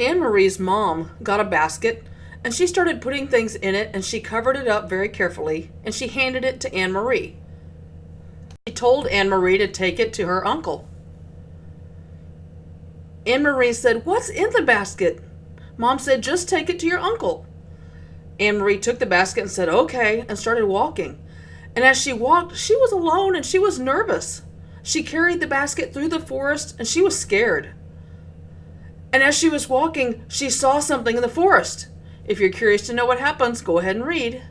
Anne Marie's mom got a basket and she started putting things in it and she covered it up very carefully and she handed it to Anne Marie. She told Anne Marie to take it to her uncle. Anne Marie said, What's in the basket? Mom said, Just take it to your uncle. Anne Marie took the basket and said, Okay, and started walking. And as she walked, she was alone and she was nervous. She carried the basket through the forest and she was scared. And as she was walking, she saw something in the forest. If you're curious to know what happens, go ahead and read.